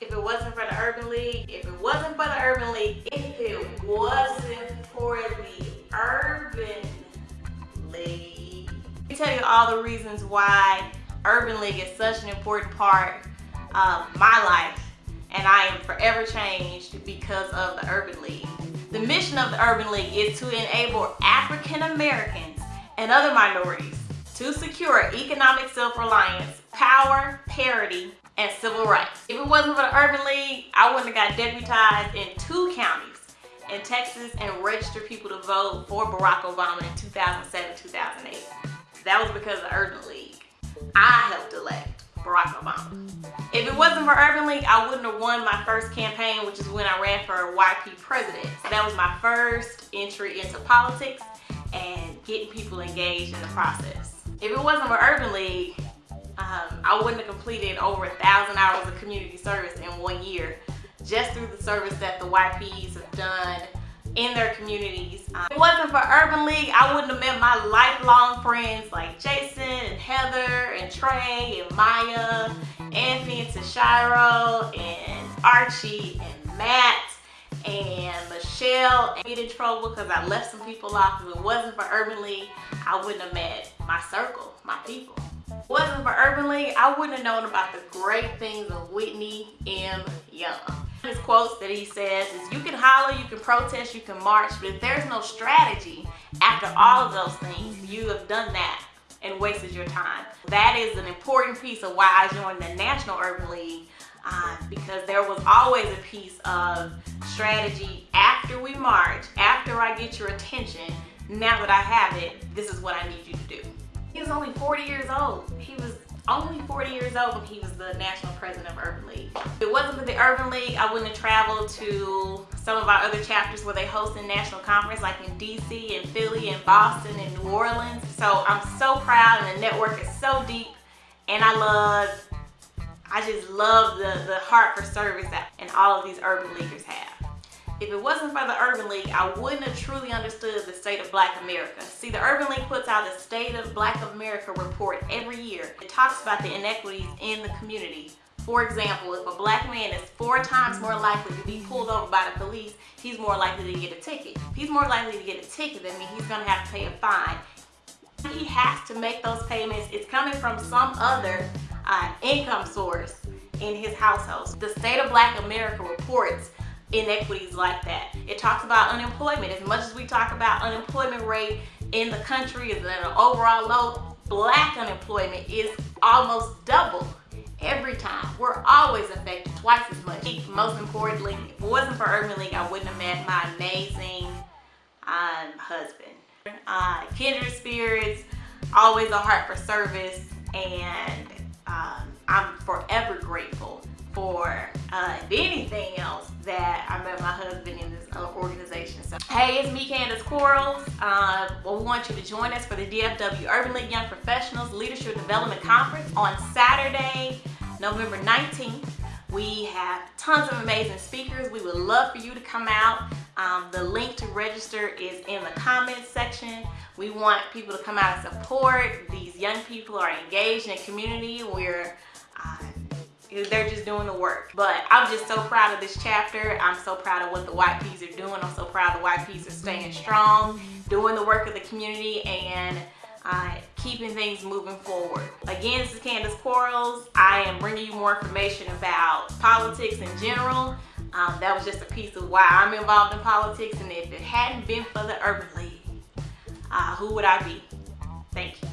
if it wasn't for the Urban League, if it wasn't for the Urban League, if it wasn't for the Urban League. Let me tell you all the reasons why Urban League is such an important part of my life and I am forever changed because of the Urban League. The mission of the Urban League is to enable African Americans and other minorities to secure economic self-reliance, power, parity, and civil rights. If it wasn't for the Urban League, I wouldn't have got deputized in two counties in Texas and registered people to vote for Barack Obama in 2007-2008. That was because of the Urban League. I helped elect Barack Obama. If it wasn't for Urban League, I wouldn't have won my first campaign, which is when I ran for YP president. So that was my first entry into politics and getting people engaged in the process. If it wasn't for Urban League, um, I wouldn't have completed over a thousand hours of community service in one year just through the service that the YPs have done in their communities. Um, it wasn't for Urban League, I wouldn't have met my lifelong friends like Jason and Heather and Trey and Maya, Anthony and Tashiro and Archie and Matt and Michelle and get in trouble because I left some people off. If it wasn't for Urban League, I wouldn't have met my circle, my people. Wasn't for Urban League, I wouldn't have known about the great things of Whitney M. Young. His quotes that he says is, you can holler, you can protest, you can march, but if there's no strategy after all of those things, you have done that and wasted your time. That is an important piece of why I joined the National Urban League uh, because there was always a piece of strategy after we march, after I get your attention, now that I have it, this is what I need you to do. He was only 40 years old. He was only 40 years old when he was the national president of Urban League. If it wasn't for the Urban League, I wouldn't have traveled to some of our other chapters where they host a national conference like in DC and Philly and Boston and New Orleans. So I'm so proud and the network is so deep and I love, I just love the, the heart for service that and all of these urban leaguers have. If it wasn't for the Urban League, I wouldn't have truly understood the state of Black America. See, the Urban League puts out a State of Black America report every year. It talks about the inequities in the community. For example, if a black man is four times more likely to be pulled over by the police, he's more likely to get a ticket. If he's more likely to get a ticket, that means he's gonna have to pay a fine. He has to make those payments. It's coming from some other uh, income source in his household. The State of Black America reports inequities like that. It talks about unemployment. As much as we talk about unemployment rate in the country is at an overall low, black unemployment is almost double every time. We're always affected twice as much. Most importantly, if it wasn't for Urban League, I wouldn't have met my amazing um, husband. Uh, kindred spirits, always a heart for service, and um, I'm forever grateful for uh, anything else that I met my husband in this uh, organization. So, hey, it's me, Candace Quarles. Uh, well, we want you to join us for the DFW Urban League Young Professionals Leadership Development Conference on Saturday, November 19th. We have tons of amazing speakers. We would love for you to come out. Um, the link to register is in the comments section. We want people to come out and support. These young people are engaged in community where uh, they're just doing the work. But i'm just so proud of this chapter. I'm so proud of what the yps are doing. I'm so proud the yps are staying strong doing the work of the community and uh, keeping things moving forward. Again this is candace quarles. I am bringing you more information about politics in general. Um, that was just a piece of why i'm involved in politics and if it hadn't been for the urban league uh, who would i be? Thank you